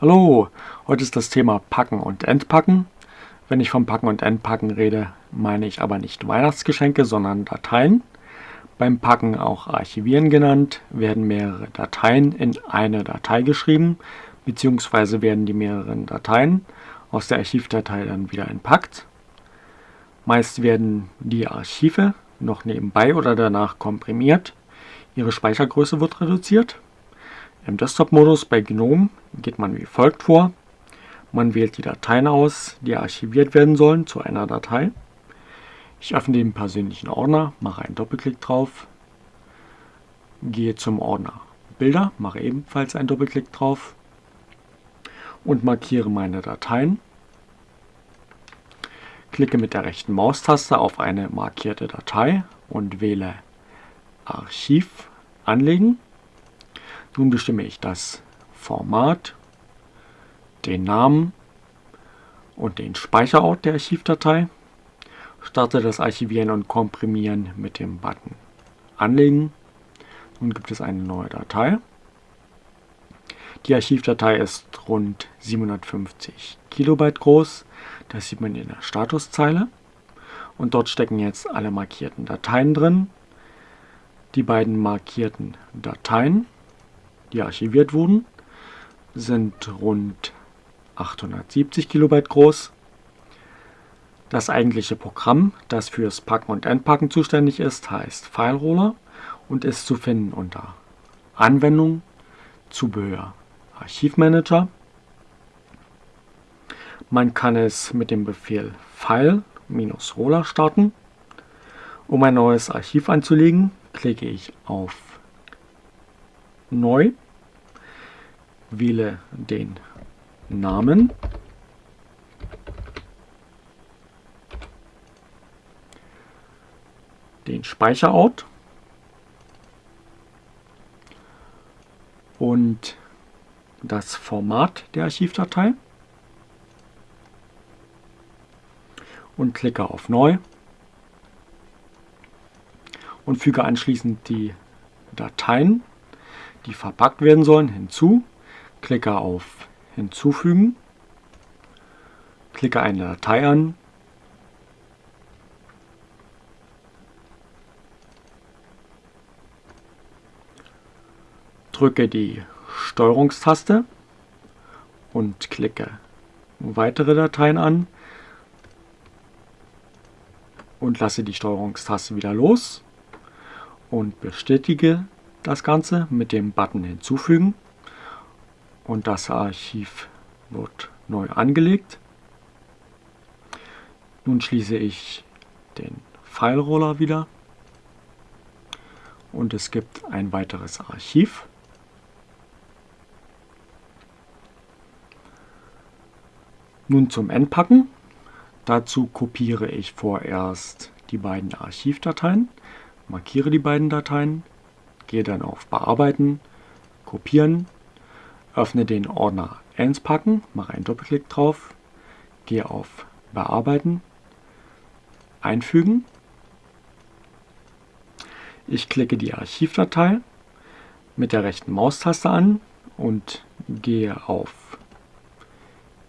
Hallo, heute ist das Thema Packen und Entpacken. Wenn ich vom Packen und Entpacken rede, meine ich aber nicht Weihnachtsgeschenke, sondern Dateien. Beim Packen auch Archivieren genannt, werden mehrere Dateien in eine Datei geschrieben, beziehungsweise werden die mehreren Dateien aus der Archivdatei dann wieder entpackt. Meist werden die Archive noch nebenbei oder danach komprimiert. Ihre Speichergröße wird reduziert. Im Desktop-Modus bei GNOME geht man wie folgt vor. Man wählt die Dateien aus, die archiviert werden sollen, zu einer Datei. Ich öffne den persönlichen Ordner, mache einen Doppelklick drauf, gehe zum Ordner Bilder, mache ebenfalls einen Doppelklick drauf und markiere meine Dateien. Klicke mit der rechten Maustaste auf eine markierte Datei und wähle Archiv anlegen. Nun bestimme ich das Format, den Namen und den Speicherort der Archivdatei. Starte das Archivieren und Komprimieren mit dem Button Anlegen. Nun gibt es eine neue Datei. Die Archivdatei ist rund 750 Kilobyte groß. Das sieht man in der Statuszeile. Und dort stecken jetzt alle markierten Dateien drin. Die beiden markierten Dateien, die archiviert wurden, sind rund 870 Kilobyte groß. Das eigentliche Programm, das fürs Packen und Entpacken zuständig ist, heißt FileRoller und ist zu finden unter Anwendung, Zubehör, Archivmanager. Man kann es mit dem Befehl File-Roller starten. Um ein neues Archiv anzulegen, klicke ich auf Neu, wähle den Namen, den Speicherort. Und das Format der Archivdatei. Und klicke auf Neu. Und füge anschließend die Dateien, die verpackt werden sollen, hinzu. Klicke auf Hinzufügen, klicke eine Datei an, drücke die Steuerungstaste und klicke weitere Dateien an und lasse die Steuerungstaste wieder los und bestätige das Ganze mit dem Button hinzufügen und das Archiv wird neu angelegt. Nun schließe ich den File-Roller wieder und es gibt ein weiteres Archiv. Nun zum Entpacken. Dazu kopiere ich vorerst die beiden Archivdateien markiere die beiden Dateien, gehe dann auf Bearbeiten, Kopieren, öffne den Ordner Entpacken, mache einen Doppelklick drauf, gehe auf Bearbeiten, Einfügen. Ich klicke die Archivdatei mit der rechten Maustaste an und gehe auf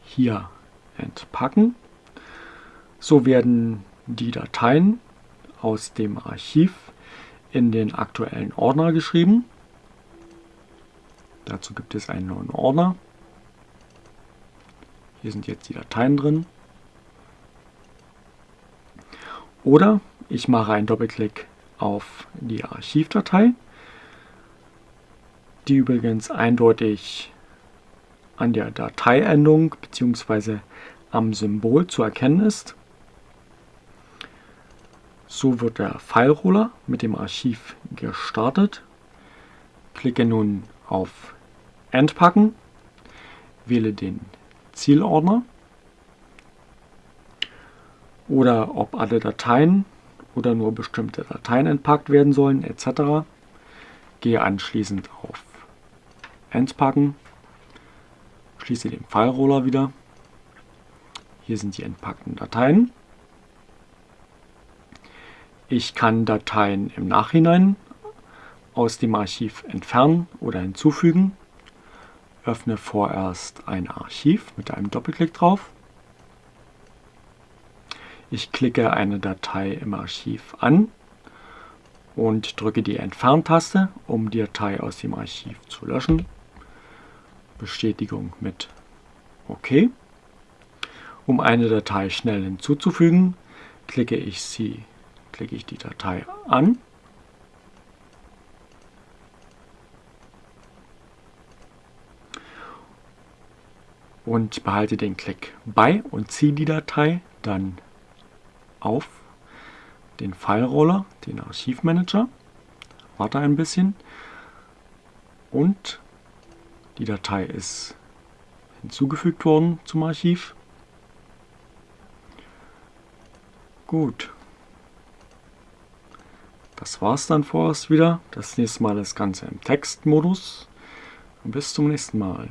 hier entpacken. So werden die Dateien aus dem Archiv in den aktuellen Ordner geschrieben. Dazu gibt es einen neuen Ordner. Hier sind jetzt die Dateien drin. Oder ich mache einen Doppelklick auf die Archivdatei, die übrigens eindeutig an der Dateiendung bzw. am Symbol zu erkennen ist. So wird der File-Roller mit dem Archiv gestartet. Klicke nun auf Entpacken, wähle den Zielordner oder ob alle Dateien oder nur bestimmte Dateien entpackt werden sollen etc. Gehe anschließend auf Entpacken, schließe den File-Roller wieder. Hier sind die entpackten Dateien. Ich kann Dateien im Nachhinein aus dem Archiv entfernen oder hinzufügen. öffne vorerst ein Archiv mit einem Doppelklick drauf. Ich klicke eine Datei im Archiv an und drücke die Entferntaste, um die Datei aus dem Archiv zu löschen. Bestätigung mit OK. Um eine Datei schnell hinzuzufügen, klicke ich, sie, klicke ich die Datei an und behalte den Klick bei und ziehe die Datei dann auf den File-Roller, den Archivmanager, warte ein bisschen und die Datei ist hinzugefügt worden zum Archiv. Gut. Das war's dann vorerst wieder. Das nächste Mal das Ganze im Textmodus. Und bis zum nächsten Mal.